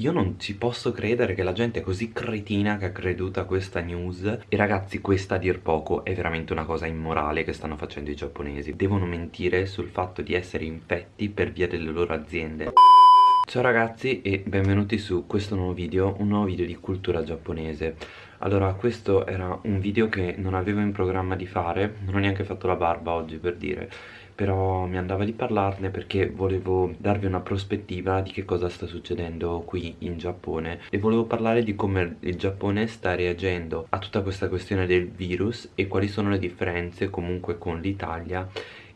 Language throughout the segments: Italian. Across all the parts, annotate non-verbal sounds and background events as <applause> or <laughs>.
Io non ci posso credere che la gente è così cretina che ha creduto a questa news E ragazzi questa a dir poco è veramente una cosa immorale che stanno facendo i giapponesi. Devono mentire sul fatto di essere infetti per via delle loro aziende. Ciao ragazzi e benvenuti su questo nuovo video, un nuovo video di cultura giapponese Allora questo era un video che non avevo in programma di fare, non ho neanche fatto la barba oggi per dire. Però mi andava di parlarne perché volevo darvi una prospettiva di che cosa sta succedendo qui in Giappone. E volevo parlare di come il Giappone sta reagendo a tutta questa questione del virus e quali sono le differenze comunque con l'Italia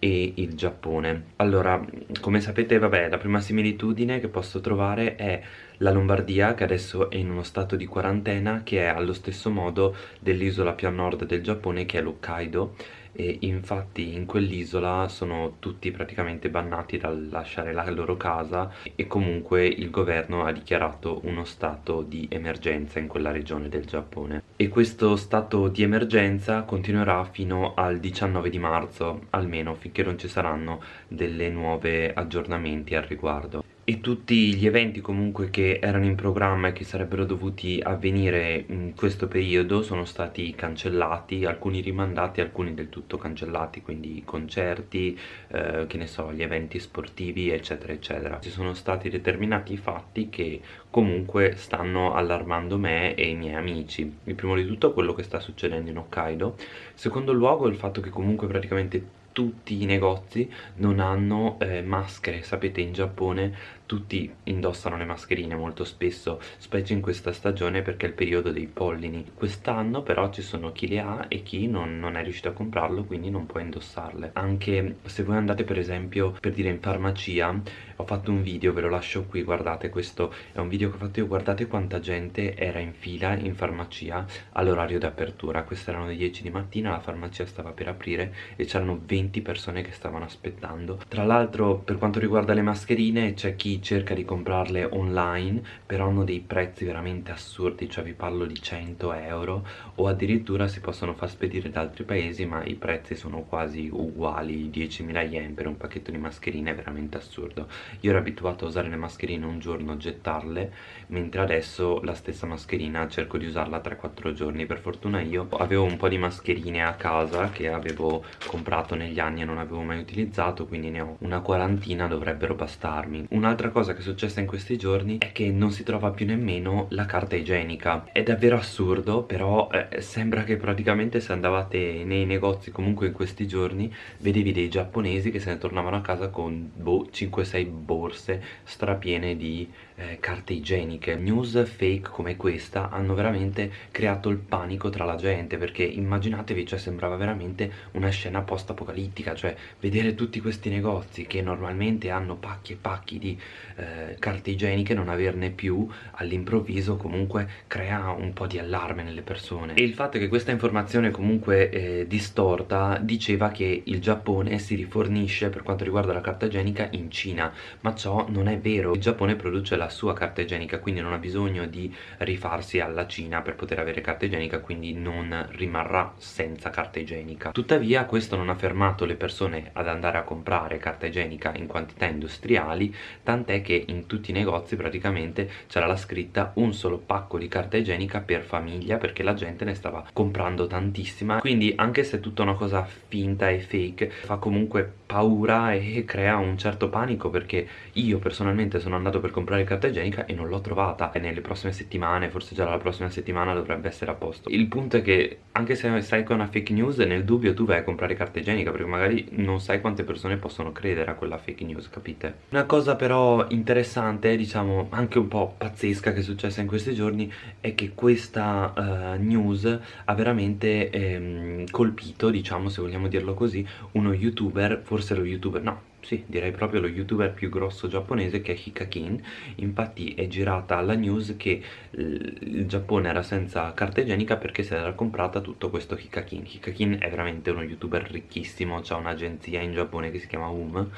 e il Giappone. Allora come sapete vabbè la prima similitudine che posso trovare è la Lombardia che adesso è in uno stato di quarantena che è allo stesso modo dell'isola più a nord del Giappone che è l'Hokkaido. E infatti in quell'isola sono tutti praticamente bannati dal lasciare la loro casa e comunque il governo ha dichiarato uno stato di emergenza in quella regione del Giappone. E questo stato di emergenza continuerà fino al 19 di marzo almeno finché non ci saranno delle nuove aggiornamenti al riguardo e tutti gli eventi comunque che erano in programma e che sarebbero dovuti avvenire in questo periodo sono stati cancellati, alcuni rimandati, alcuni del tutto cancellati, quindi concerti, eh, che ne so, gli eventi sportivi eccetera eccetera. Ci sono stati determinati fatti che comunque stanno allarmando me e i miei amici. Il primo di tutto quello che sta succedendo in Hokkaido, secondo luogo il fatto che comunque praticamente tutti i negozi non hanno eh, maschere, sapete in Giappone tutti indossano le mascherine molto spesso, specie in questa stagione perché è il periodo dei pollini. Quest'anno però ci sono chi le ha e chi non, non, è riuscito a comprarlo quindi non può indossarle. Anche se voi andate per esempio per dire in farmacia, ho fatto un video, ve lo lascio qui, guardate questo è un video che ho fatto io, guardate quanta gente era in fila in farmacia all'orario d'apertura. Queste erano le 10 di mattina, la farmacia stava per aprire e c'erano 20 persone che stavano aspettando. Tra l'altro per quanto riguarda le mascherine c'è chi cerca di comprarle online però hanno dei prezzi veramente assurdi cioè vi parlo di 100 euro o addirittura si possono far spedire da altri paesi ma i prezzi sono quasi uguali 10.000 yen per un pacchetto di mascherine è veramente assurdo. Io ero abituato a usare le mascherine un giorno gettarle mentre adesso la stessa mascherina cerco di usarla 3-4 giorni. Per fortuna io avevo un po' di mascherine a casa che avevo comprato negli anni e non avevo mai utilizzato quindi ne ho una quarantina dovrebbero bastarmi. Un'altra cosa che è successa in questi giorni è che non si trova più nemmeno la carta igienica. È davvero assurdo però eh, sembra che praticamente se andavate nei negozi comunque in questi giorni vedevi dei giapponesi che se ne tornavano a casa con boh, 5-6 borse strapiene di eh, carte igieniche. News fake come questa hanno veramente creato il panico tra la gente perché immaginatevi cioè sembrava veramente una scena post apocalittica cioè vedere tutti questi negozi che normalmente hanno pacchi e pacchi di eh, carte igieniche non averne più all'improvviso comunque crea un po' di allarme nelle persone. E il fatto che questa informazione comunque eh, distorta diceva che il Giappone si rifornisce per quanto riguarda la carta igienica in Cina. Ma ciò non è vero. Il Giappone produce la sua carta igienica quindi non ha bisogno di rifarsi alla Cina per poter avere carta igienica quindi non rimarrà senza carta igienica tuttavia questo non ha fermato le persone ad andare a comprare carta igienica in quantità industriali tant'è tant'è che in tutti i negozi praticamente c'era la scritta un solo pacco di carta igienica per famiglia perché la gente ne stava comprando tantissima. Quindi anche se è tutta una cosa finta e fake fa comunque paura e crea un certo panico perché io personalmente sono andato per comprare carta igienica e non l'ho trovata e nelle prossime settimane forse già la prossima settimana dovrebbe essere a posto. Il punto è che anche se sai che è una fake news nel dubbio tu vai a comprare carta igienica perché magari non sai quante persone possono credere a quella fake news capite? Una cosa però interessante, diciamo anche un po' pazzesca che è successa in questi giorni è che questa uh, news ha veramente ehm, colpito, diciamo se vogliamo dirlo così, uno youtuber, forse lo youtuber, no, sì, direi proprio lo youtuber più grosso giapponese che è Hikakin. Infatti è girata la news che il Giappone era senza carta igienica perché si era comprata tutto questo Hikakin. Hikakin è veramente uno youtuber ricchissimo, ha un'agenzia in Giappone che si chiama UM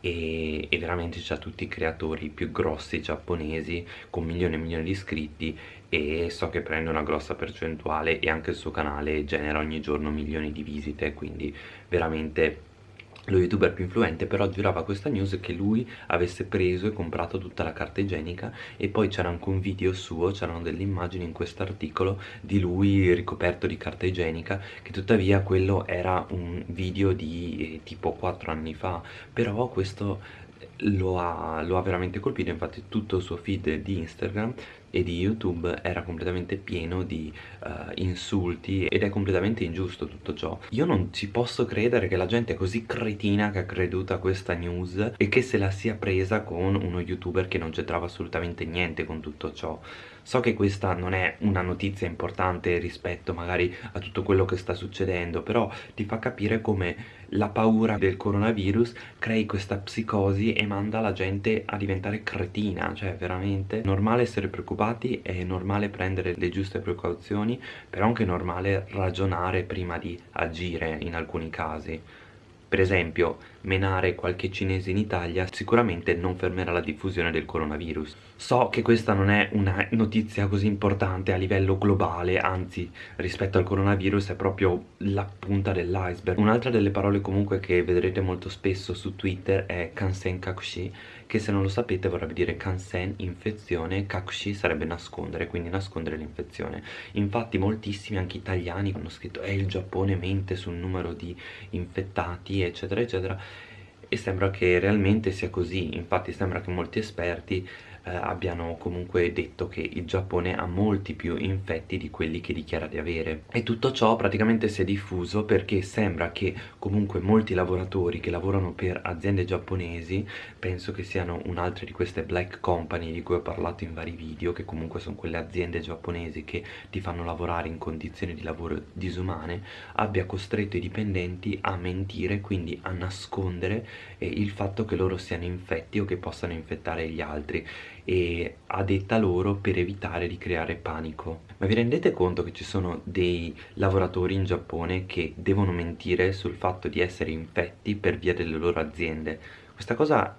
e, e veramente c'ha tutti i creatori più grossi giapponesi con milioni e milioni di iscritti e so che prende una grossa percentuale e anche il suo canale genera ogni giorno milioni di visite quindi veramente lo youtuber più influente però girava questa news che lui avesse preso e comprato tutta la carta igienica e poi c'era anche un video suo, c'erano delle immagini in questo articolo di lui ricoperto di carta igienica che tuttavia quello era un video di eh, tipo 4 anni fa. Però questo lo ha, lo ha veramente colpito infatti tutto il suo feed di Instagram e di YouTube era completamente pieno di uh, insulti ed è completamente ingiusto tutto ciò. Io non ci posso credere che la gente è così cretina che ha creduto a questa news e che se la sia presa con uno youtuber che non c'entrava assolutamente niente con tutto ciò. So che questa non è una notizia importante rispetto magari a tutto quello che sta succedendo, però ti fa capire come la paura del coronavirus crei questa psicosi e manda la gente a diventare cretina, cioè veramente normale essere preoccupati, è normale prendere le giuste precauzioni, però anche normale ragionare prima di agire in alcuni casi. Per esempio, menare qualche cinese in Italia sicuramente non fermerà la diffusione del coronavirus. So che questa non è una notizia così importante a livello globale, anzi rispetto al coronavirus è proprio la punta dell'iceberg. Un'altra delle parole comunque che vedrete molto spesso su Twitter è Kansen Kakushi, che se non lo sapete vorrebbe dire Kansen, infezione, Kakushi sarebbe nascondere, quindi nascondere l'infezione. Infatti moltissimi, anche italiani, hanno scritto eh il Giappone mente sul numero di infettati, eccetera, eccetera, e sembra che realmente sia così, infatti sembra che molti esperti eh, abbiano comunque detto che il Giappone ha molti più infetti di quelli che dichiara di avere. E tutto ciò praticamente si è diffuso perché sembra che comunque molti lavoratori che lavorano per aziende giapponesi penso che siano un'altra di queste black company di cui ho parlato in vari video che comunque sono quelle aziende giapponesi che ti fanno lavorare in condizioni di lavoro disumane abbia costretto i dipendenti a mentire quindi a nascondere eh, il fatto che loro siano infetti o che possano infettare gli altri e a detta loro per evitare di creare panico. Ma vi rendete conto che ci sono dei lavoratori in Giappone che devono mentire sul fatto di essere infetti per via delle loro aziende? Questa cosa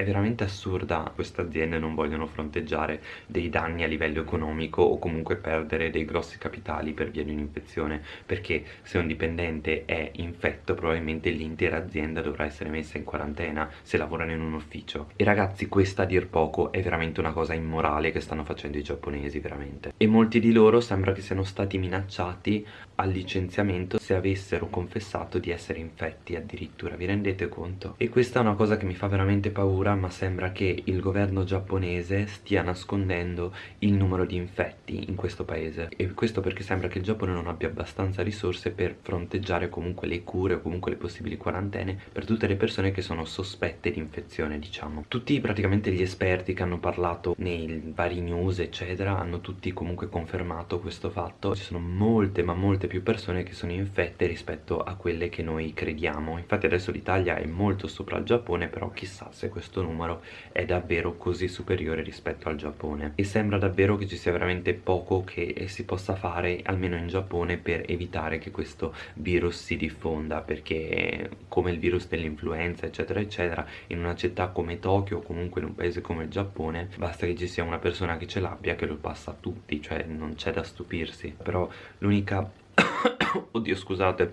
è veramente assurda, queste aziende non vogliono fronteggiare dei danni a livello economico o comunque perdere dei grossi capitali per via di un'infezione, perché se un dipendente è infetto probabilmente l'intera azienda dovrà essere messa in quarantena se lavorano in un ufficio. E ragazzi questa a dir poco è veramente una cosa immorale che stanno facendo i giapponesi veramente. E molti di loro sembra che siano stati minacciati al licenziamento se avessero confessato di essere infetti addirittura, vi rendete conto? E questa è una cosa che mi fa veramente paura paura ma sembra che il governo giapponese stia nascondendo il numero di infetti in questo paese. E questo perché sembra che il Giappone non abbia abbastanza risorse per fronteggiare comunque le cure o comunque le possibili quarantene per tutte le persone che sono sospette di infezione diciamo. Tutti praticamente gli esperti che hanno parlato nei vari news eccetera hanno tutti comunque confermato questo fatto. Ci sono molte ma molte più persone che sono infette rispetto a quelle che noi crediamo. Infatti adesso l'Italia è molto sopra il Giappone però chissà se questo questo numero è davvero così superiore rispetto al Giappone. E sembra davvero che ci sia veramente poco che si possa fare almeno in Giappone per evitare che questo virus si diffonda perché come il virus dell'influenza eccetera eccetera in una città come Tokyo o comunque in un paese come il Giappone basta che ci sia una persona che ce l'abbia che lo passa a tutti cioè non c'è da stupirsi. Però l'unica <coughs> oddio scusate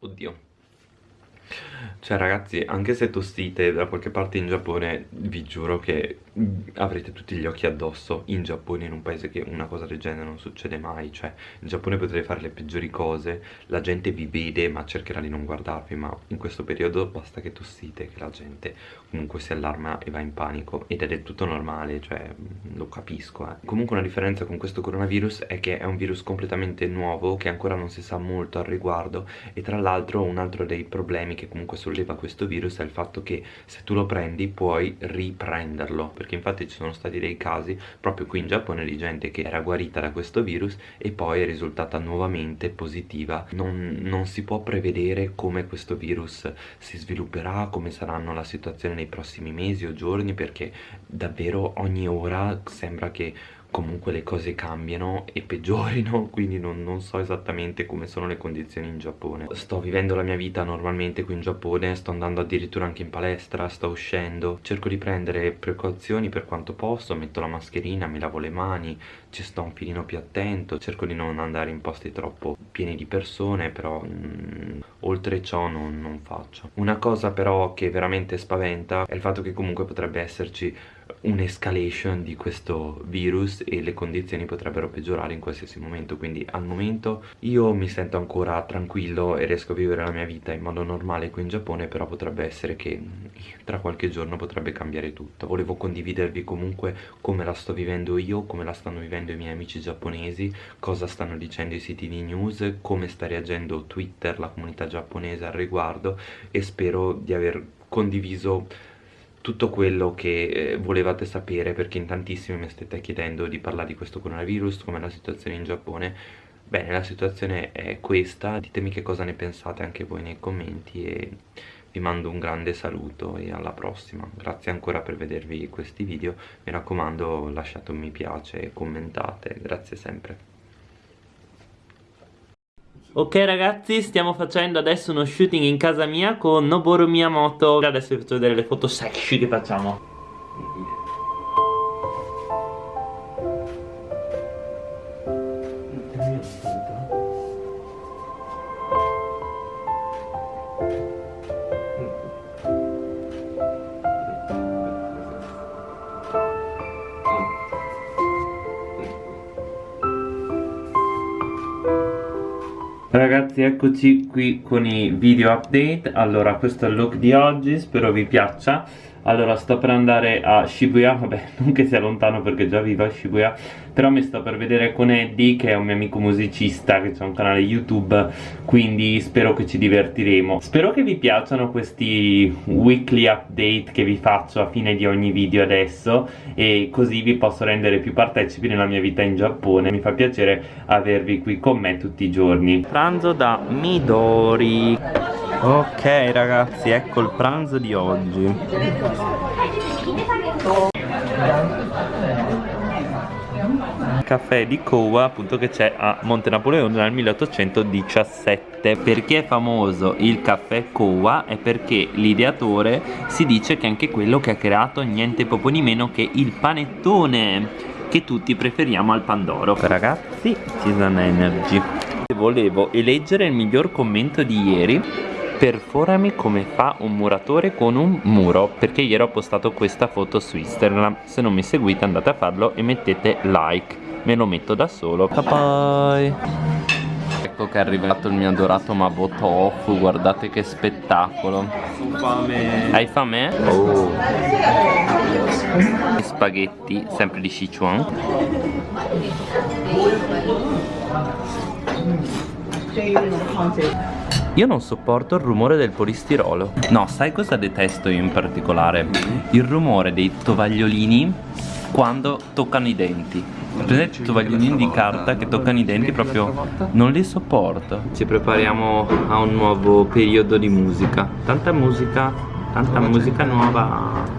oddio cioè ragazzi, anche se tossite da qualche parte in Giappone, vi giuro che avrete tutti gli occhi addosso in Giappone, in un paese che una cosa del genere non succede mai. Cioè, in Giappone potrete fare le peggiori cose, la gente vi vede ma cercherà di non guardarvi, ma in questo periodo basta che tossite, che la gente comunque si allarma e va in panico. Ed è del tutto normale, cioè, lo capisco. Eh. Comunque una differenza con questo coronavirus è che è un virus completamente nuovo, che ancora non si sa molto al riguardo, e tra l'altro un altro dei problemi che comunque solleva questo virus è il fatto che se tu lo prendi puoi riprenderlo perché infatti ci sono stati dei casi proprio qui in Giappone di gente che era guarita da questo virus e poi è risultata nuovamente positiva. Non, non si può prevedere come questo virus si svilupperà come saranno la situazione nei prossimi mesi o giorni perché davvero ogni ora sembra che comunque le cose cambiano e peggiorino <laughs> quindi non, non, so esattamente come sono le condizioni in Giappone. Sto vivendo la mia vita normalmente qui in Giappone sto andando addirittura anche in palestra sto uscendo. Cerco di prendere precauzioni per quanto posso metto la mascherina, mi lavo le mani ci sto un filino più attento cerco di non andare in posti troppo pieni di persone però mh, mm, oltre ciò non, non faccio. Una cosa però che veramente spaventa è il fatto che comunque potrebbe esserci un'escalation di questo virus e le condizioni potrebbero peggiorare in qualsiasi momento. Quindi al momento io mi sento ancora tranquillo e riesco a vivere la mia vita in modo normale qui in Giappone però potrebbe essere che tra qualche giorno potrebbe cambiare tutto. Volevo condividervi comunque come la sto vivendo io come la stanno vivendo i miei amici giapponesi cosa stanno dicendo i siti di news come sta reagendo Twitter la comunità giapponese al riguardo e spero di aver condiviso tutto quello che eh, volevate sapere perché in tantissimi mi state chiedendo di parlare di questo coronavirus, com'è la situazione in Giappone. Bene la situazione è questa ditemi che cosa ne pensate anche voi nei commenti e vi mando un grande saluto e alla prossima. Grazie ancora per vedervi questi video mi raccomando lasciate un mi piace e commentate grazie sempre Ok ragazzi, stiamo facendo adesso uno shooting in casa mia con Noboru Miyamoto. Adesso vi faccio vedere le foto sexy che facciamo Ragazzi eccoci qui con i video update. Allora questo è il look di oggi Spero vi piaccia. Allora sto per andare a Shibuya <laughs> vabbè non che sia lontano perché già vivo a Shibuya però mi sto per vedere con Eddie che è un mio amico musicista che ha un canale youtube quindi spero che ci divertiremo. Spero che vi piacciono questi weekly update che vi faccio a fine di ogni video adesso e così vi posso rendere più partecipi nella mia vita in Giappone. Mi fa piacere avervi qui con me tutti i giorni. Pranzo da Midori. Ok ragazzi, ecco il pranzo di oggi Caffè di Kowa appunto che c'è a Monte Napoleone nel 1817 Perché è famoso il caffè Kowa? È perché l'ideatore si dice che è anche quello che ha creato niente poco di meno che il panettone che tutti preferiamo al Pandoro. Ragazzi, Season Energy. Volevo eleggere il miglior commento di ieri. Perforami come fa un muratore con un muro Perché ieri ho postato questa foto su Instagram. Se non mi seguite andate a farlo e mettete like Me lo metto da solo. Bye Ecco che è arrivato il mio adorato Mabo Tofu Guardate che spettacolo. Fame. Hai fame? Oh. Spaghetti sempre di Sichuan. Io non sopporto il rumore del polistirolo. No, sai cosa detesto io in particolare? Il rumore dei tovagliolini quando toccano i denti. Prendete i tovagliolini di carta che toccano i denti proprio non li sopporto. Ci prepariamo a un nuovo periodo di musica. Tanta musica, tanta musica nuova